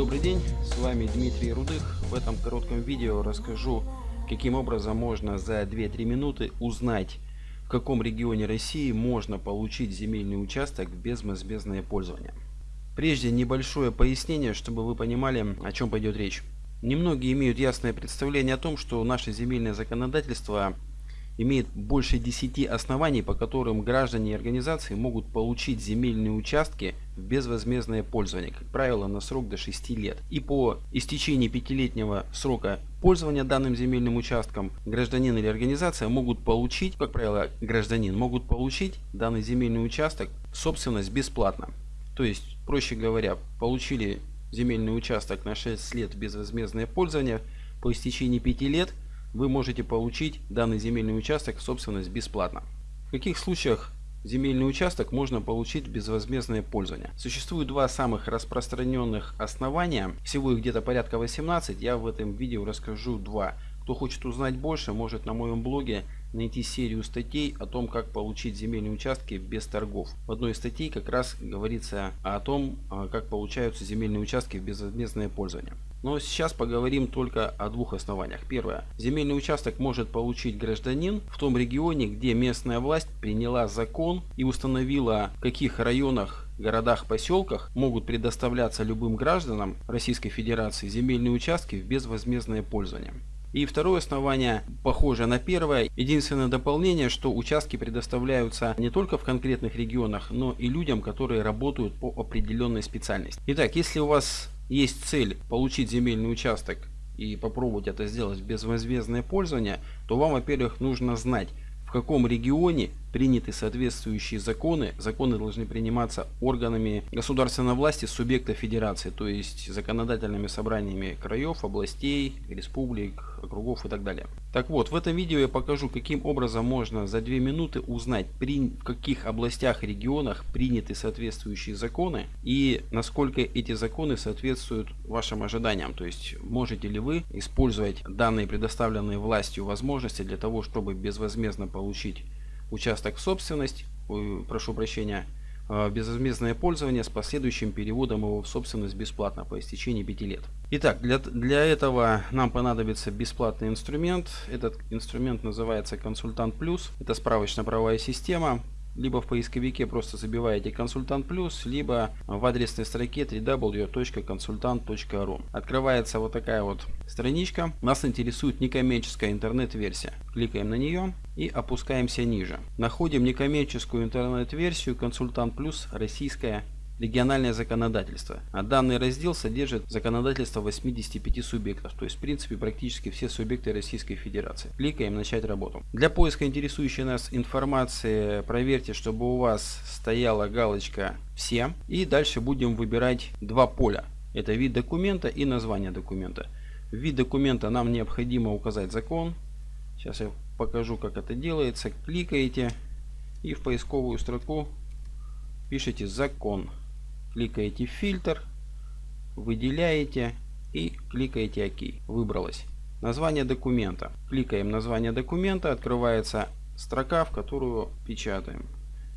Добрый день, с вами Дмитрий Рудых. В этом коротком видео расскажу, каким образом можно за 2-3 минуты узнать, в каком регионе России можно получить земельный участок в безвозмездное пользование. Прежде небольшое пояснение, чтобы вы понимали, о чем пойдет речь. Немногие имеют ясное представление о том, что наше земельное законодательство имеет больше 10 оснований, по которым граждане и организации могут получить земельные участки в безвозмездное пользование, как правило, на срок до 6 лет. И по истечении пятилетнего срока пользования данным земельным участком гражданин или организация могут получить, как правило, гражданин могут получить данный земельный участок в собственность бесплатно. То есть, проще говоря, получили земельный участок на 6 лет в безвозмездное пользование, по истечении 5 лет – вы можете получить данный земельный участок в собственность бесплатно. В каких случаях земельный участок можно получить безвозмездное пользование? Существует два самых распространенных основания, всего их где-то порядка 18, я в этом видео расскажу два. Кто хочет узнать больше, может на моем блоге найти серию статей о том, как получить земельные участки без торгов. В одной из статей как раз говорится о том, а, как получаются земельные участки в безвозмездное пользование. Но сейчас поговорим только о двух основаниях. Первое. Земельный участок может получить гражданин в том регионе, где местная власть приняла закон и установила, в каких районах городах, поселках могут предоставляться любым гражданам Российской Федерации земельные участки в безвозмездное пользование. И второе основание похоже на первое. Единственное дополнение, что участки предоставляются не только в конкретных регионах, но и людям, которые работают по определенной специальности. Итак, если у вас есть цель получить земельный участок и попробовать это сделать безвозмездное пользование, то вам, во-первых, нужно знать, в каком регионе приняты соответствующие законы. Законы должны приниматься органами государственной власти субъекта федерации, то есть законодательными собраниями краев, областей, республик, округов и так далее. Так вот, в этом видео я покажу, каким образом можно за 2 минуты узнать, при, в каких областях регионах приняты соответствующие законы и насколько эти законы соответствуют вашим ожиданиям. То есть, можете ли вы использовать данные предоставленные властью возможности для того, чтобы безвозмездно получить участок в собственность, ой, прошу прощения, а, безвозмездное пользование с последующим переводом его в собственность бесплатно по истечении 5 лет. Итак, для, для этого нам понадобится бесплатный инструмент. Этот инструмент называется Консультант Плюс. Это справочно-правовая система либо в поисковике просто забиваете консультант плюс, либо в адресной строке www.consultant.ru. Открывается вот такая вот страничка. Нас интересует некоммерческая интернет-версия. Кликаем на нее и опускаемся ниже. Находим некоммерческую интернет-версию консультант плюс российская региональное законодательство. А данный раздел содержит законодательство 85 субъектов, то есть в принципе практически все субъекты Российской Федерации. Кликаем «Начать работу». Для поиска интересующей нас информации проверьте, чтобы у вас стояла галочка «Все». И дальше будем выбирать два поля. Это вид документа и название документа. В вид документа нам необходимо указать закон. Сейчас я покажу, как это делается. Кликаете и в поисковую строку пишите «Закон» кликаете фильтр, выделяете и кликаете ОК. Выбралось. Название документа. Кликаем название документа, открывается строка, в которую печатаем.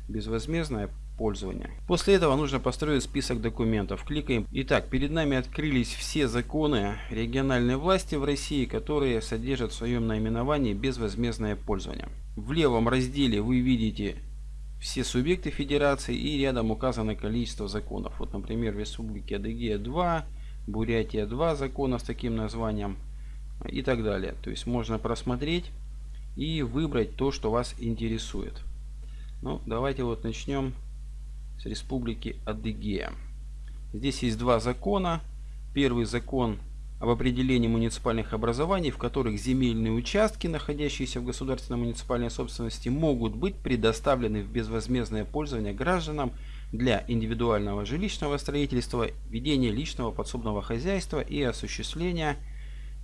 Безвозмездное пользование. После этого нужно построить список документов. Кликаем. Итак, перед нами открылись все законы региональной власти в России, которые содержат в своем наименовании безвозмездное пользование. В левом разделе вы видите все субъекты федерации и рядом указано количество законов. Вот, например, в Республике Адыгея 2, Бурятия 2 закона с таким названием и так далее. То есть можно просмотреть и выбрать то, что вас интересует. Ну, давайте вот начнем с Республики Адыгея. Здесь есть два закона. Первый закон об определении муниципальных образований, в которых земельные участки, находящиеся в государственной муниципальной собственности, могут быть предоставлены в безвозмездное пользование гражданам для индивидуального жилищного строительства, ведения личного подсобного хозяйства и осуществления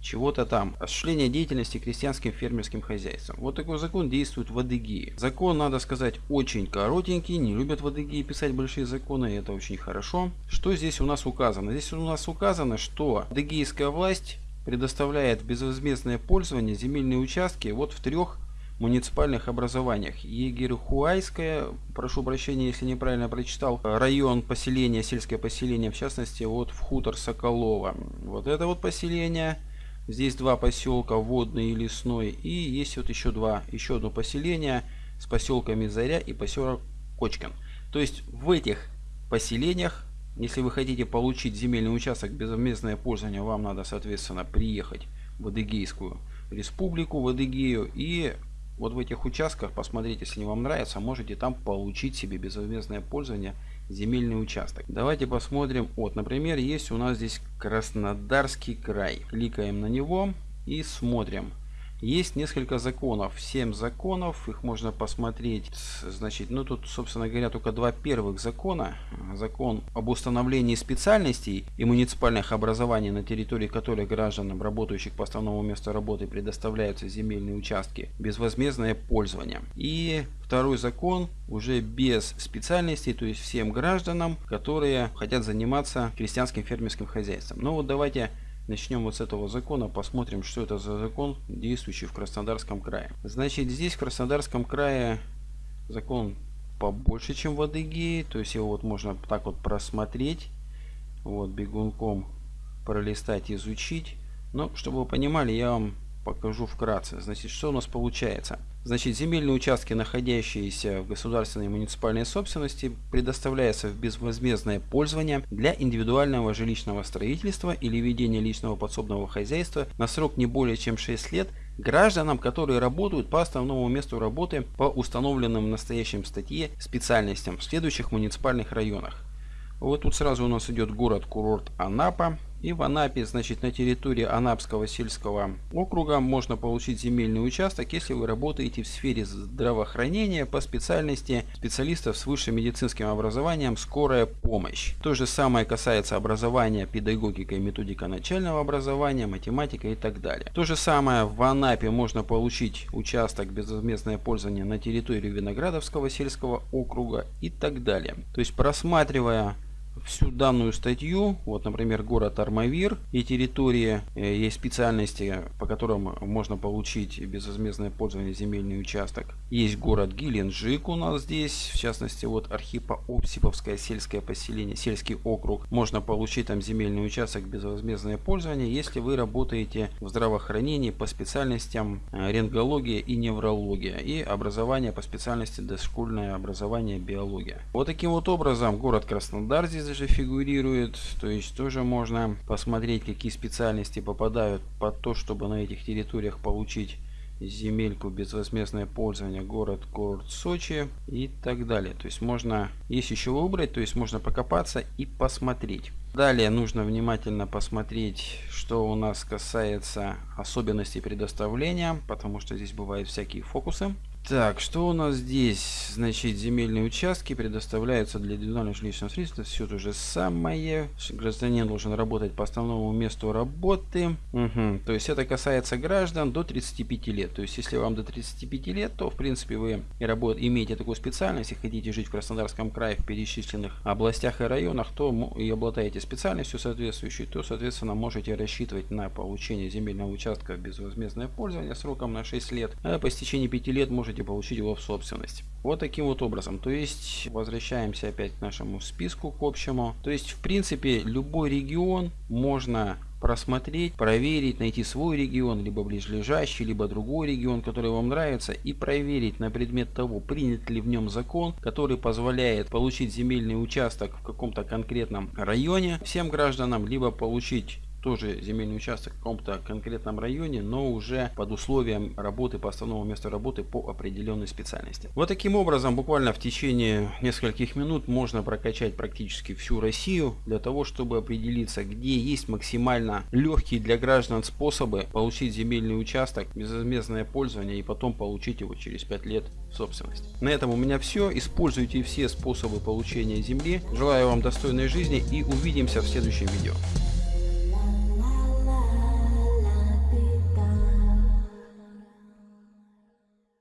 чего-то там. Осуществление деятельности крестьянским фермерским хозяйством. Вот такой закон действует в Адыгее. Закон, надо сказать, очень коротенький. Не любят в Адыгее писать большие законы, и это очень хорошо. Что здесь у нас указано? Здесь у нас указано, что адыгейская власть предоставляет безвозмездное пользование земельные участки вот в трех муниципальных образованиях. Егерхуайская, прошу прощения, если неправильно прочитал, район поселения, сельское поселение, в частности, вот в хутор Соколова. Вот это вот поселение, здесь два поселка, водный и лесной, и есть вот еще два, еще одно поселение с поселками Заря и поселок Кочкин. То есть в этих поселениях, если вы хотите получить земельный участок безвозмездное пользование, вам надо, соответственно, приехать в Адыгейскую республику, в Адыгею и вот в этих участках, посмотрите, если вам нравится, можете там получить себе безвозмездное пользование земельный участок. Давайте посмотрим. Вот, например, есть у нас здесь Краснодарский край. Кликаем на него и смотрим. Есть несколько законов, 7 законов, их можно посмотреть. Значит, ну тут, собственно говоря, только два первых закона. Закон об установлении специальностей и муниципальных образований, на территории которых гражданам, работающих по основному месту работы, предоставляются земельные участки, безвозмездное пользование. И второй закон уже без специальностей, то есть всем гражданам, которые хотят заниматься крестьянским фермерским хозяйством. Ну вот давайте Начнем вот с этого закона, посмотрим, что это за закон, действующий в Краснодарском крае. Значит, здесь в Краснодарском крае закон побольше, чем в Адыгее, то есть его вот можно так вот просмотреть, вот бегунком пролистать, изучить. Но, чтобы вы понимали, я вам покажу вкратце. Значит, что у нас получается? Значит, земельные участки, находящиеся в государственной и муниципальной собственности, предоставляются в безвозмездное пользование для индивидуального жилищного строительства или ведения личного подсобного хозяйства на срок не более чем 6 лет гражданам, которые работают по основному месту работы по установленным в настоящем статье специальностям в следующих муниципальных районах. Вот тут сразу у нас идет город-курорт Анапа, и в Анапе, значит, на территории Анапского сельского округа можно получить земельный участок, если вы работаете в сфере здравоохранения по специальности специалистов с высшим медицинским образованием «Скорая помощь». То же самое касается образования педагогика и методика начального образования, математика и так далее. То же самое в Анапе можно получить участок безвозмездное пользование на территории Виноградовского сельского округа и так далее. То есть просматривая всю данную статью, вот, например, город Армавир и территории, э, есть специальности, по которым можно получить безвозмездное пользование земельный участок. Есть город Геленджик у нас здесь, в частности, вот Архипо-Опсиповское сельское поселение, сельский округ. Можно получить там земельный участок безвозмездное пользование, если вы работаете в здравоохранении по специальностям э, рентгология и неврология и образование по специальности дошкольное образование биология. Вот таким вот образом город Краснодар здесь здесь же фигурирует. То есть тоже можно посмотреть, какие специальности попадают под то, чтобы на этих территориях получить земельку безвозмездное пользование город город Сочи и так далее. То есть можно есть еще выбрать то есть можно покопаться и посмотреть далее нужно внимательно посмотреть что у нас касается особенностей предоставления потому что здесь бывают всякие фокусы так, что у нас здесь? Значит, земельные участки предоставляются для индивидуального жилищного строительства. Все то же самое. Гражданин должен работать по основному месту работы. Угу. То есть это касается граждан до 35 лет. То есть если вам до 35 лет, то в принципе вы работ... имеете такую специальность и хотите жить в Краснодарском крае в перечисленных областях и районах, то и обладаете специальностью соответствующей, то соответственно можете рассчитывать на получение земельного участка в безвозмездное пользование сроком на 6 лет. А по истечении 5 лет можете получить его в собственность. Вот таким вот образом. То есть возвращаемся опять к нашему списку к общему. То есть в принципе любой регион можно просмотреть, проверить, найти свой регион, либо ближайший, либо другой регион, который вам нравится, и проверить на предмет того, принят ли в нем закон, который позволяет получить земельный участок в каком-то конкретном районе всем гражданам, либо получить тоже земельный участок в каком-то конкретном районе, но уже под условием работы по основному месту работы по определенной специальности. Вот таким образом, буквально в течение нескольких минут можно прокачать практически всю Россию для того, чтобы определиться, где есть максимально легкие для граждан способы получить земельный участок, безвозмездное пользование и потом получить его через 5 лет в собственность. На этом у меня все. Используйте все способы получения земли. Желаю вам достойной жизни и увидимся в следующем видео.